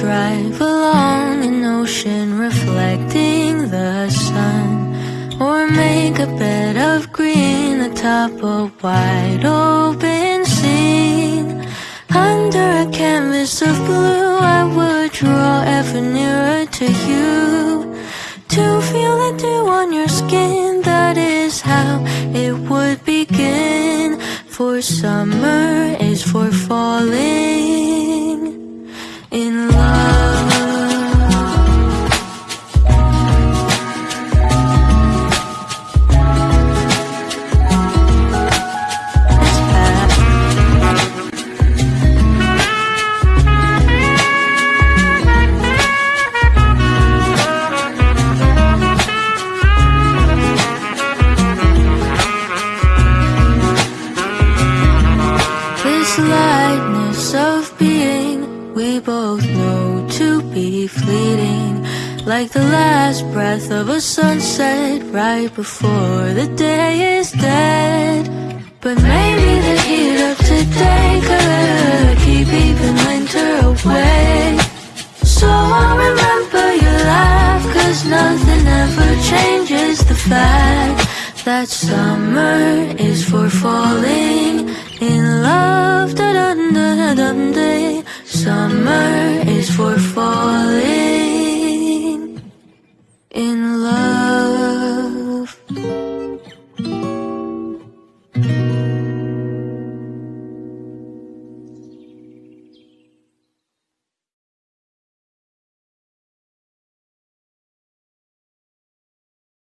drive along an ocean reflecting the sun Or make a bed of green atop a wide open scene. Under a canvas of blue I would draw ever nearer to you To feel the dew on your skin. That is how it would begin. For summer is for falling lightness of being. We both know to be fleeting Like the last breath of a sunset right before the day is dead. But maybe the heat of today could keep even winter away. So I'll remember your laugh cause nothing ever changes the fact That summer is for falling da dun da dun day Summer